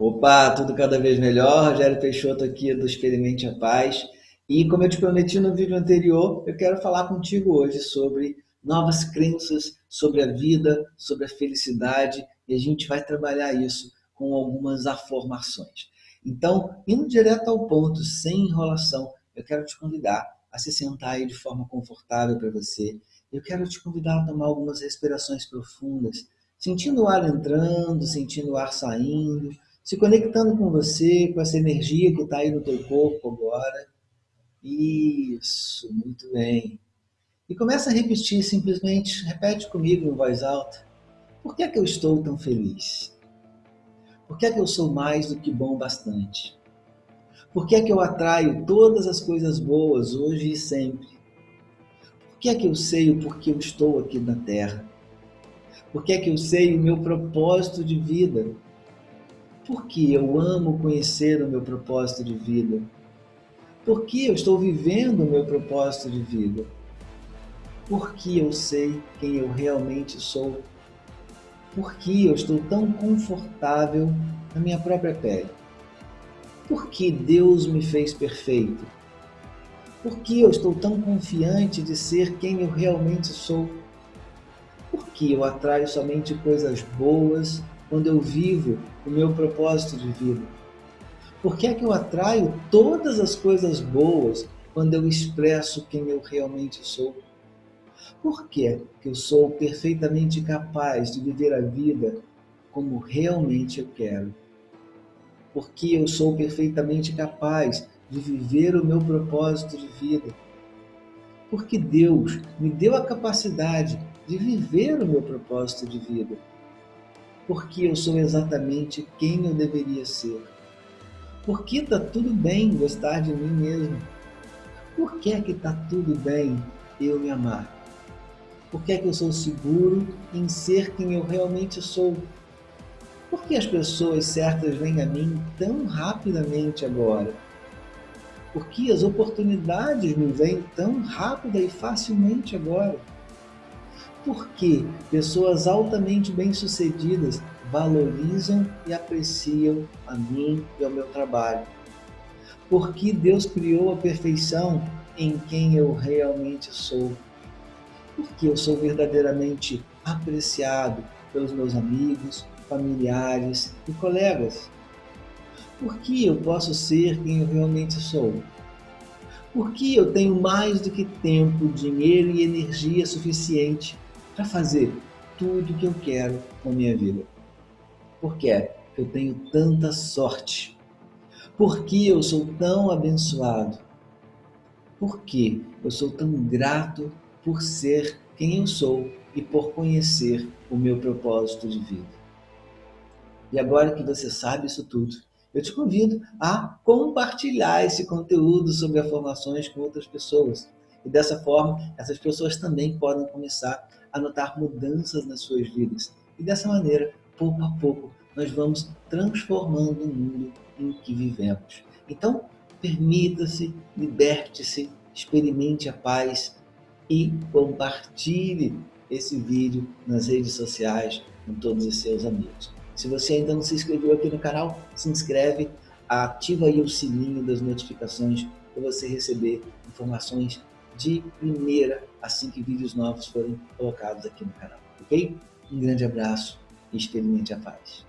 Opa, tudo cada vez melhor. Rogério Peixoto aqui do Experimente a Paz. E como eu te prometi no vídeo anterior, eu quero falar contigo hoje sobre novas crenças, sobre a vida, sobre a felicidade, e a gente vai trabalhar isso com algumas afirmações. Então, indo direto ao ponto, sem enrolação, eu quero te convidar a se sentar aí de forma confortável para você. Eu quero te convidar a tomar algumas respirações profundas, sentindo o ar entrando, sentindo o ar saindo, se conectando com você, com essa energia que está aí no teu corpo agora. Isso, muito bem. E começa a repetir simplesmente, repete comigo em voz alta. Por que é que eu estou tão feliz? Por que é que eu sou mais do que bom bastante? Por que é que eu atraio todas as coisas boas hoje e sempre? Por que é que eu sei o porquê eu estou aqui na Terra? Por que é que eu sei o meu propósito de vida? Porque eu amo conhecer o meu propósito de vida. Porque eu estou vivendo o meu propósito de vida. Porque eu sei quem eu realmente sou. Porque eu estou tão confortável na minha própria pele. Porque Deus me fez perfeito. Porque eu estou tão confiante de ser quem eu realmente sou. Porque eu atraio somente coisas boas quando eu vivo o meu propósito de vida? Por que é que eu atraio todas as coisas boas quando eu expresso quem eu realmente sou? Por que, que eu sou perfeitamente capaz de viver a vida como realmente eu quero? Porque eu sou perfeitamente capaz de viver o meu propósito de vida? Porque Deus me deu a capacidade de viver o meu propósito de vida porque eu sou exatamente quem eu deveria ser. Porque está tudo bem gostar de mim mesmo. Por que é que está tudo bem eu me amar? Por que é que eu sou seguro em ser quem eu realmente sou? Por que as pessoas certas vêm a mim tão rapidamente agora? Por que as oportunidades me vêm tão rápida e facilmente agora? Porque pessoas altamente bem-sucedidas valorizam e apreciam a mim e ao meu trabalho. Porque Deus criou a perfeição em quem eu realmente sou. Porque eu sou verdadeiramente apreciado pelos meus amigos, familiares e colegas. Porque eu posso ser quem eu realmente sou. Porque eu tenho mais do que tempo, dinheiro e energia suficiente para fazer tudo que eu quero com a minha vida. Por que eu tenho tanta sorte? Por que eu sou tão abençoado? Por que eu sou tão grato por ser quem eu sou e por conhecer o meu propósito de vida? E agora que você sabe isso tudo, eu te convido a compartilhar esse conteúdo sobre afirmações com outras pessoas. E dessa forma, essas pessoas também podem começar a notar mudanças nas suas vidas. E dessa maneira, pouco a pouco, nós vamos transformando o mundo em que vivemos. Então, permita-se, liberte-se, experimente a paz e compartilhe esse vídeo nas redes sociais com todos os seus amigos. Se você ainda não se inscreveu aqui no canal, se inscreve, ativa aí o sininho das notificações para você receber informações de primeira assim que vídeos novos forem colocados aqui no canal, ok? Um grande abraço e experimente a paz.